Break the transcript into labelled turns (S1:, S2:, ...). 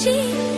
S1: 起